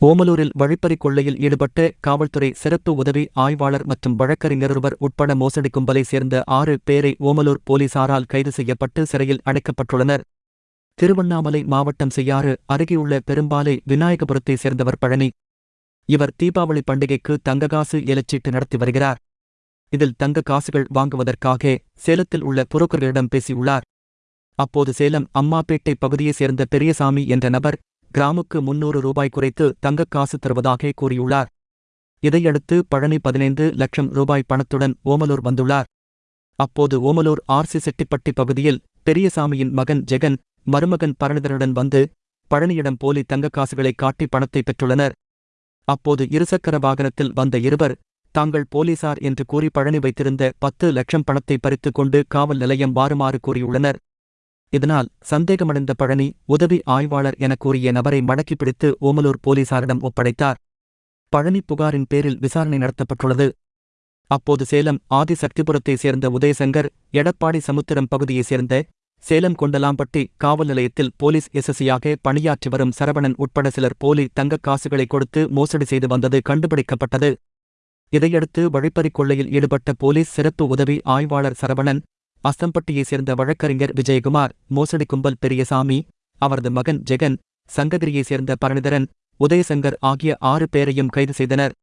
ஓமலூரில் வழிப்பறிக் கொள்ளையில் ஈடுபட்ட காவல்துறை சிறப்பு உதவி ஆய்வாளர் மற்றும் வழக்கறிஞர் ஒருவர் உட்பட மோசடி கும்பலை சேர்ந்த ஆறு பேரை ஓமலூர் போலீசாரால் கைது செய்யப்பட்டு சிறையில் அடைக்கப்பட்டுள்ளனர். திருவண்ணாமலை மாவட்டம் செய்யாறு அருகேயுள்ள பெரும்பாலை விநாயகபுரத்தை சேர்ந்தவர் பழனி. இவர் தீபாவளி பண்டிகைக்கு தங்ககாசு எலச்சீட்டு நடத்தி வருகிறார். இதில் தங்க காசுகள் வாங்குவதற்காக சேலத்தில் உள்ள புரோக்கர்களிடம் பேசியுள்ளார். அப்போது சேலம் அம்மாப்பேட்டை பகுதியைச் சேர்ந்த பெரியசாமி என்ற நபர் கிராமுக்கு முன்னூறு ரூபாய் குறைத்து தங்கக் காசு தருவதாக கூறியுள்ளார். இதையடுத்து பழனி பதினைந்து லட்சம் ரூபாய் பணத்துடன் ஓமலூர் வந்துள்ளார். அப்போது ஓமலூர் ஆர்சி செட்டிப்பட்டி பகுதியில் பெரியசாமியின் மகன் ஜெகன் மருமகன் பரணிதருடன் வந்து பழனியிடம் போலி தங்கக் காசுகளை காட்டி பணத்தை பெற்றுள்ளனர். அப்போது இருசக்கர வாகனத்தில் வந்த இருவர் தாங்கள் போலீசார் என்று கூறி பழனி வைத்திருந்த பத்து லட்சம் பணத்தை பறித்துக் கொண்டு காவல் நிலையம் வாருமாறு கூறியுள்ளனர். இதனால் சந்தேகமடைந்த பழனி உதவி ஆய்வாளர் என கூறிய நபரை மடக்கி பிடித்து ஓமலூர் போலீசாரிடம் ஒப்படைத்தார். பழனி புகாரின் பேரில் விசாரணை நடத்தப்பட்டுள்ளது. அப்போது சேலம் ஆதிசக்திபுரத்தைச் சேர்ந்த உதயசங்கர் எடப்பாடி சமுத்திரம் பகுதியைச் சேர்ந்த சேலம் கொண்டலாம்பட்டி காவல் நிலையத்தில் போலீஸ் எஸ்எஸ்சியாக பணியாற்றி வரும் சரவணன் உட்பட சிலர் போலி தங்கக் காசுகளை கொடுத்து மோசடி செய்து வந்தது கண்டுபிடிக்கப்பட்டது. இதையடுத்து வழிப்பறிக் கொள்ளையில் ஈடுபட்ட போலீஸ் சிறப்பு உதவி ஆய்வாளர் சரவணன் அஸ்தம்பட்டியைச் சேர்ந்த வழக்கறிஞர் விஜயகுமார் மோசடி கும்பல் பெரியசாமி அவரது மகன் ஜெகன் சங்ககிரியைச் சேர்ந்த பரணிதரன் உதயசங்கர் ஆகிய ஆறு பேரையும் கைது செய்தனர்.